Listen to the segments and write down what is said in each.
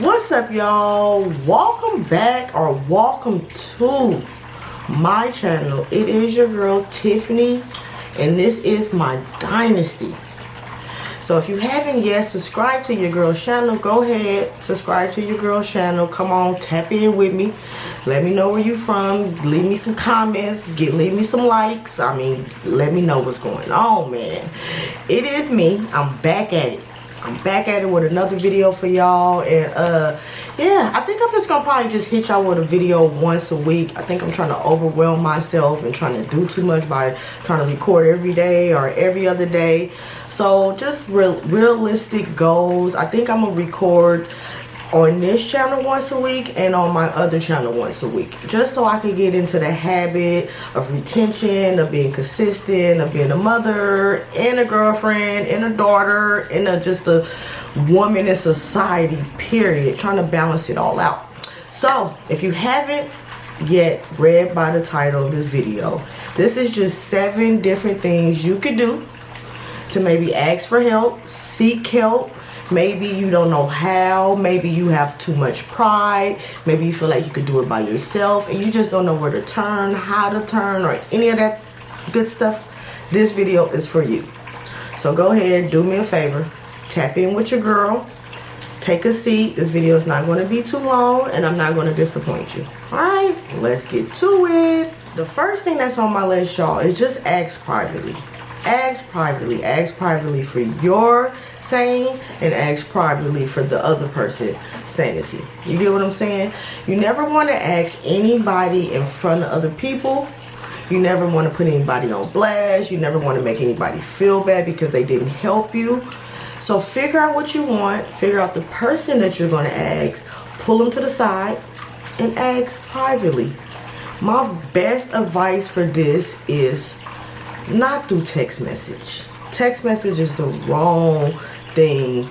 what's up y'all? Welcome back or welcome to my channel. It is your girl tiffany and this is my dynasty. So if you haven't yet subscribed to your girl's channel go ahead subscribe to your girl's channel. Come on tap in with me. Let me know where you from. Leave me some comments. Get leave me some likes. I mean let me know what's going on man. It is me. I'm back at it I'm back at it with another video for y'all and uh yeah I think I'm just gonna probably just hit y'all with a video once a week. I think I'm trying to overwhelm myself and trying to do too much by trying to record every day or every other day. So just real realistic goals. I think I'm gonna record on this channel once a week and on my other channel once a week. Just so I can get into the habit of retention of being consistent of being a mother and a girlfriend and a daughter and a, just a woman in society period. Trying to balance it all out. So if you haven't yet read by the title of this video this is just seven different things you could do to maybe ask for help seek help Maybe you don't know how. Maybe you have too much pride. Maybe you feel like you could do it by yourself and you just don't know where to turn, how to turn, or any of that good stuff. This video is for you. So go ahead, do me a favor. Tap in with your girl. Take a seat. This video is not going to be too long and I'm not going to disappoint you. Alright, let's get to it. The first thing that's on my list, y'all, is just ask privately ask privately ask privately for your saying and ask privately for the other person sanity. You get what i'm saying? You never want to ask anybody in front of other people. You never want to put anybody on blast. You never want to make anybody feel bad because they didn't help you. So figure out what you want. Figure out the person that you're going to ask. Pull them to the side and ask privately. My best advice for this is not through text message. Text message is the wrong thing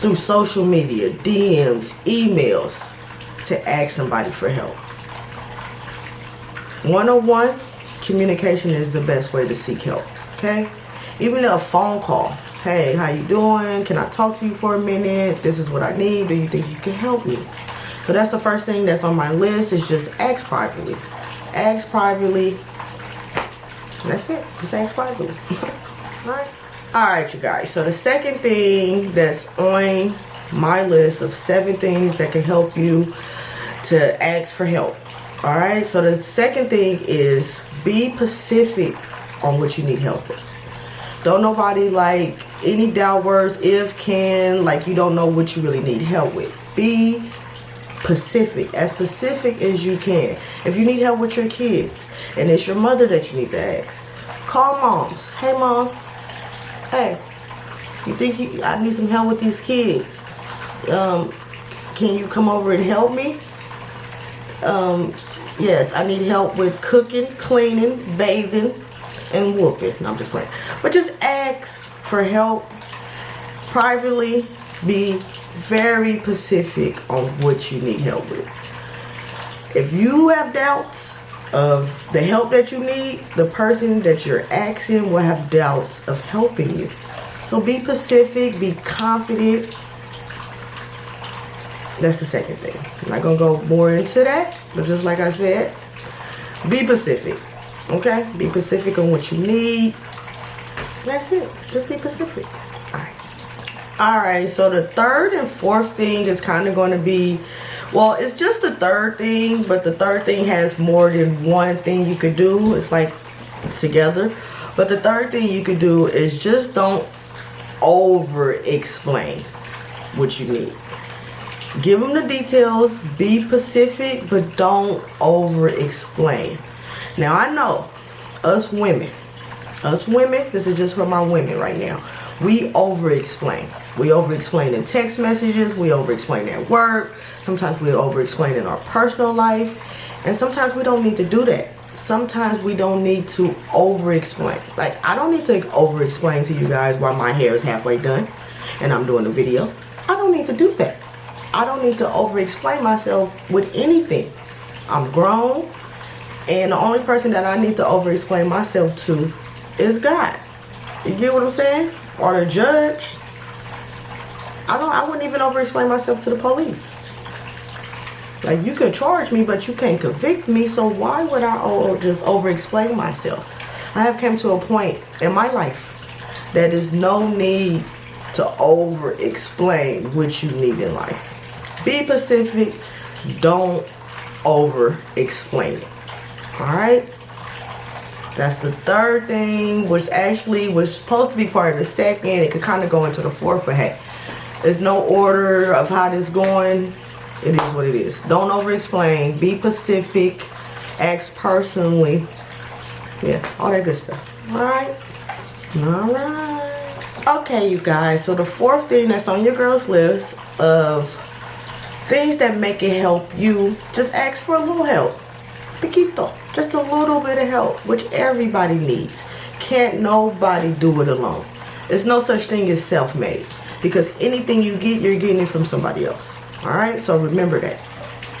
through social media, DMs, emails to ask somebody for help. One-on-one communication is the best way to seek help, okay? Even a phone call. Hey, how you doing? Can I talk to you for a minute? This is what I need. Do you think you can help me? So that's the first thing that's on my list is just ask privately. Ask privately that's it. Just ask privately. Alright. Alright, you guys. So the second thing that's on my list of seven things that can help you to ask for help. Alright, so the second thing is be specific on what you need help with. Don't nobody like any doubt words, if, can, like you don't know what you really need help with. Be specific, as specific as you can. If you need help with your kids and it's your mother that you need to ask, call moms. Hey moms, hey, you think you, I need some help with these kids? Um, can you come over and help me? Um, yes, I need help with cooking, cleaning, bathing, and whooping. No, I'm just playing. But just ask for help privately. Be very specific on what you need help with. If you have doubts of the help that you need, the person that you're asking will have doubts of helping you. So be specific, be confident. That's the second thing. I'm not going to go more into that, but just like I said, be specific. Okay? Be specific on what you need. That's it. Just be specific. Alright. Alright, so the third and fourth thing is kind of going to be well it's just the third thing but the third thing has more than one thing you could do. It's like together. But the third thing you could do is just don't over explain what you need. Give them the details be specific but don't over explain now I know us women us women this is just for my women right now we over explain we over explain in text messages we over explain at work sometimes we over explain in our personal life and sometimes we don't need to do that. Sometimes we don't need to over explain like I don't need to over explain to you guys why my hair is halfway done and I'm doing a video. I don't need to do that. I don't need to over explain myself with anything. I'm grown and the only person that I need to over explain myself to is God. You get what I'm saying? Or the judge I don't I wouldn't even over explain myself to the police Like you can charge me, but you can't convict me. So why would I oh, just over explain myself? I have come to a point in my life that is no need to over explain what you need in life. Be specific. Don't over explain it. Alright? That's the third thing, which actually was supposed to be part of the second. It could kind of go into the fourth, but hey, there's no order of how this going. It is what it is. Don't over explain. Be specific. Ask personally. Yeah, all that good stuff. Alright? Alright. Okay, you guys. So the fourth thing that's on your girl's list of things that make it help you, just ask for a little help. Piquito. Just a little bit of help, which everybody needs. Can't nobody do it alone. There's no such thing as self-made. Because anything you get, you're getting it from somebody else. Alright? So remember that.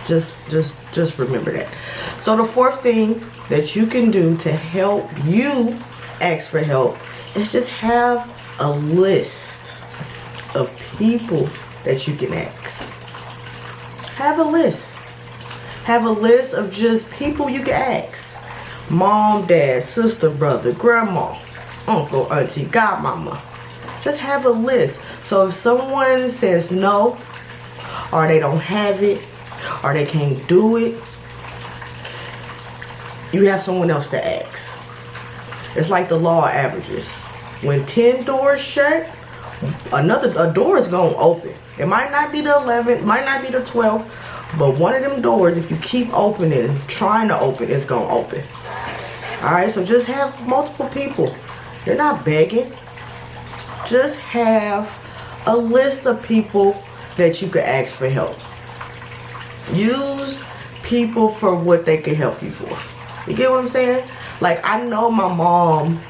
Just just just remember that. So the fourth thing that you can do to help you ask for help is just have a list of people that you can ask. Have a list. Have a list of just people you can ask. Mom, dad, sister, brother, grandma, uncle, auntie, godmama. Just have a list. So if someone says no, or they don't have it, or they can't do it, you have someone else to ask. It's like the law averages. When 10 doors shut, another a door is going to open. It might not be the 11th, might not be the 12th, but one of them doors, if you keep opening, trying to open, it's going to open. Alright, so just have multiple people. You're not begging. Just have a list of people that you could ask for help. Use people for what they can help you for. You get what I'm saying? Like, I know my mom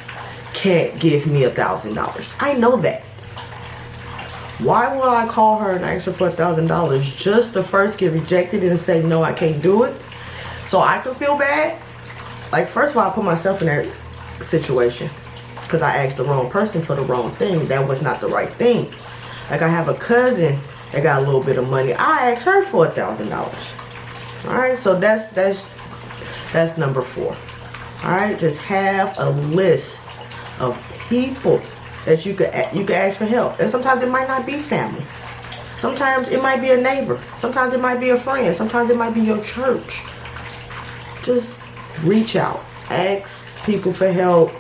can't give me a thousand dollars. I know that. Why would I call her and ask her for a thousand dollars just to first get rejected and say no I can't do it so I can feel bad like first of all I put myself in that situation because I asked the wrong person for the wrong thing that was not the right thing like I have a cousin that got a little bit of money I asked her for a thousand dollars all right so that's that's that's number four all right just have a list of people that you could you could ask for help. And sometimes it might not be family. Sometimes it might be a neighbor. Sometimes it might be a friend. Sometimes it might be your church. Just reach out. Ask people for help.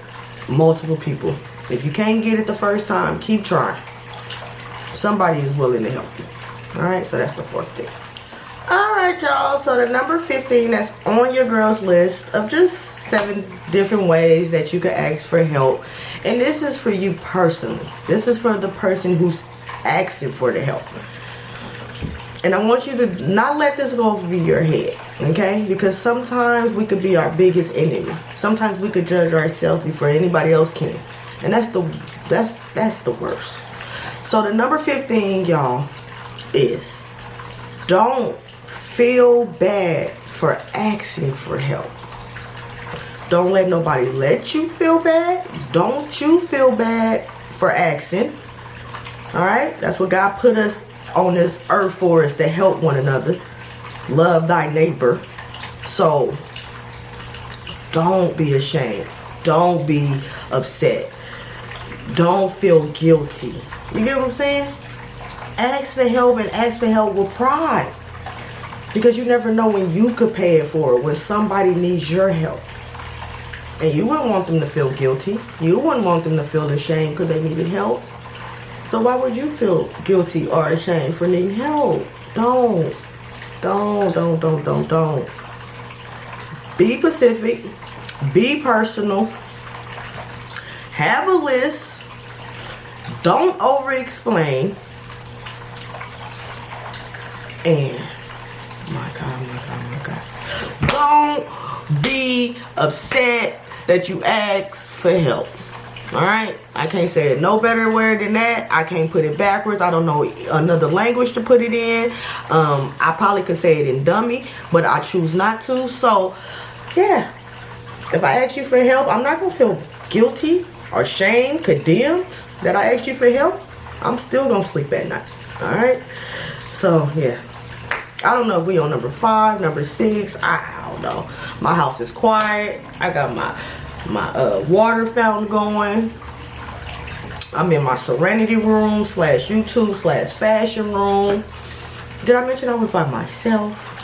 Multiple people. If you can't get it the first time, keep trying. Somebody is willing to help you. Alright, so that's the fourth thing. Alright, y'all. So the number 15 that's on your girl's list of just seven different ways that you can ask for help. And this is for you personally. This is for the person who's asking for the help. And I want you to not let this go over your head, okay? Because sometimes we could be our biggest enemy. Sometimes we could judge ourselves before anybody else can. And that's the that's that's the worst. So the number 15, y'all, is don't feel bad for asking for help. Don't let nobody let you feel bad. Don't you feel bad for asking. Alright? That's what God put us on this earth for is to help one another. Love thy neighbor. So, don't be ashamed. Don't be upset. Don't feel guilty. You get what I'm saying? Ask for help and ask for help with pride. Because you never know when you could pay it for when somebody needs your help. And you wouldn't want them to feel guilty. You wouldn't want them to feel ashamed because they needed help. So why would you feel guilty or ashamed for needing help? Don't. Don't, don't, don't, don't, don't. Be specific. Be personal. Have a list. Don't over explain. And my God, my God, my God. Don't be upset that you ask for help. Alright? I can't say it no better word than that. I can't put it backwards. I don't know another language to put it in. Um, I probably could say it in dummy, but I choose not to. So, yeah. If I ask you for help, I'm not going to feel guilty or shame, condemned that I asked you for help. I'm still going to sleep at night. Alright? So, yeah. I don't know if we on number five, number six. I, don't know. My house is quiet. I got my my uh, water fountain going. I'm in my serenity room slash YouTube slash fashion room. Did I mention I was by myself?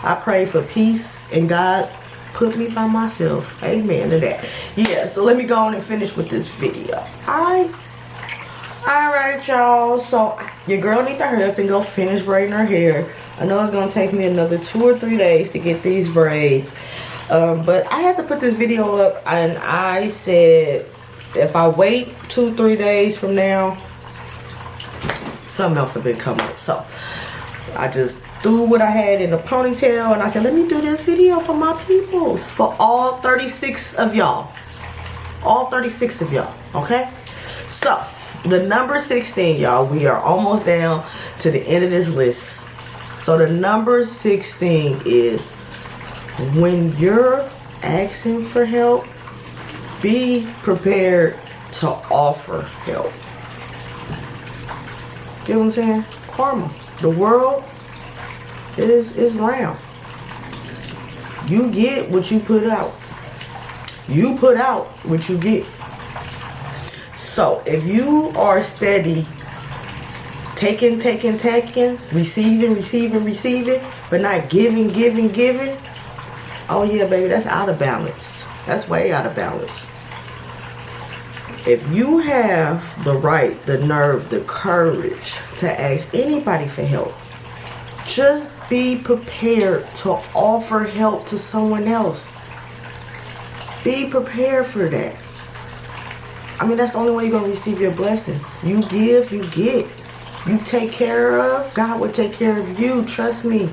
I pray for peace and God put me by myself. Amen to that. Yeah, so let me go on and finish with this video. Alright. Alright, y'all. So your girl need to hurry up and go finish braiding her hair. I know it's going to take me another two or three days to get these braids. Um, but I had to put this video up and I said if I wait two, three days from now, something else will be coming up. So I just threw what I had in a ponytail and I said, let me do this video for my peoples, for all 36 of y'all. All 36 of y'all, okay? So, the number 16, y'all, we are almost down to the end of this list. So the number 16 is when you're asking for help, be prepared to offer help. You know what I'm saying? Karma. The world is is round. You get what you put out. You put out what you get. So if you are steady taking, taking, taking, receiving, receiving, receiving, but not giving, giving, giving, oh yeah, baby, that's out of balance. That's way out of balance. If you have the right, the nerve, the courage to ask anybody for help, just be prepared to offer help to someone else. Be prepared for that. I mean, that's the only way you're going to receive your blessings. You give, you get. You take care of, God will take care of you. Trust me.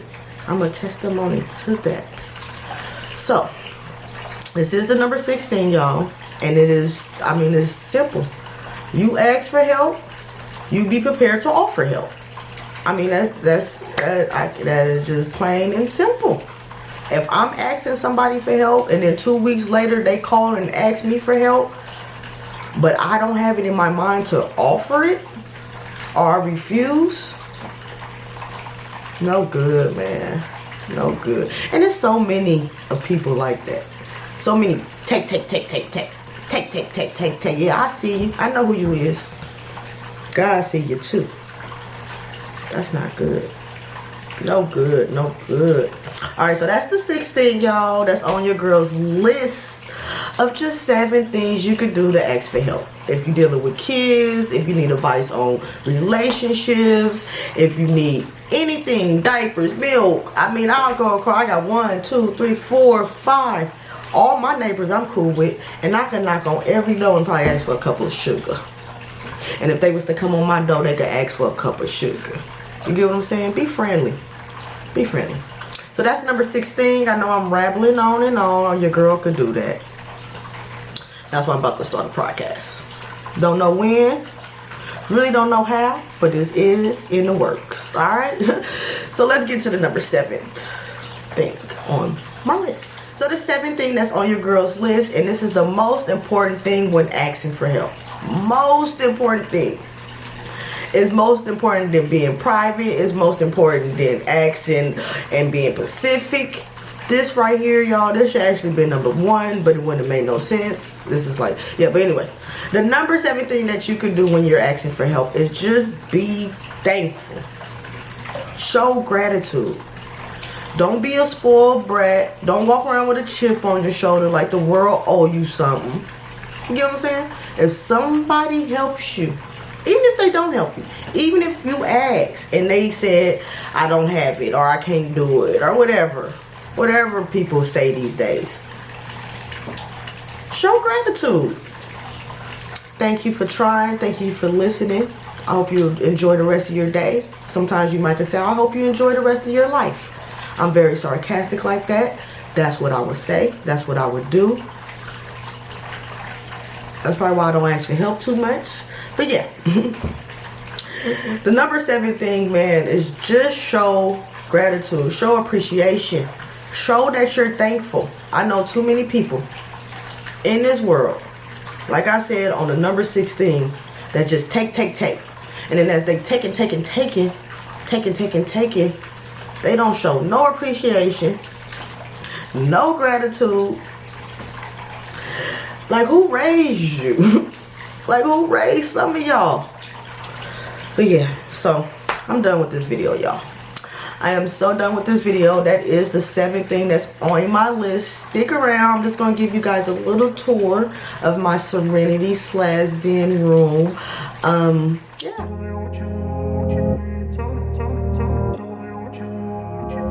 I'm a testimony to that. So, this is the number 16, y'all. And it is, I mean, it's simple. You ask for help, you be prepared to offer help. I mean, that's that's that, I, that is just plain and simple. If I'm asking somebody for help and then two weeks later they call and ask me for help, but I don't have it in my mind to offer it or refuse, no good, man. No good. And there's so many of people like that. So many take, take, take, take, take, take, take, take, take, take. Yeah, I see you. I know who you is. God see you too. That's not good. No good. No good. Alright, so that's the sixth thing, y'all. That's on your girl's list of just seven things you could do to ask for help. If you're dealing with kids, if you need advice on relationships, if you need anything, diapers, milk. I mean, I'll go across. I got one, two, three, four, five. All my neighbors I'm cool with, and I can knock on every door and probably ask for a couple of sugar. And if they was to come on my door, they could ask for a cup of sugar. You get what I'm saying? Be friendly. Be friendly. So that's number 16. I know I'm rambling on and on. Your girl could do that. That's why I'm about to start a podcast. Don't know when. Really don't know how. But this is in the works. Alright? so let's get to the number seven thing on my list. So the seventh thing that's on your girl's list. And this is the most important thing when asking for help. Most important thing is most important than being private. Is most important than asking and being Pacific. This right here, y'all, this should actually be number one, but it wouldn't have made no sense. This is like, yeah, but anyways. The number seven thing that you could do when you're asking for help is just be thankful. Show gratitude. Don't be a spoiled brat. Don't walk around with a chip on your shoulder like the world owe you something. You get what I'm saying? If somebody helps you, even if they don't help you even if you ask and they said i don't have it or i can't do it or whatever whatever people say these days. Show gratitude. Thank you for trying. Thank you for listening. I hope you enjoy the rest of your day. Sometimes you might say i hope you enjoy the rest of your life i'm very sarcastic like that that's what i would say that's what i would do that's probably why i don't ask for help too much but yeah. the number seven thing, man, is just show gratitude. Show appreciation. Show that you're thankful. I know too many people in this world, like I said on the number 16, that just take, take, take. And then as they take and take and take taking, taking, taking. They don't show no appreciation, no gratitude. Like who raised you? like who raised some of y'all? But yeah, so I'm done with this video, y'all. I am so done with this video. That is the seventh thing that's on my list. Stick around. I'm just going to give you guys a little tour of my Serenity slash Zen room. Um, yeah.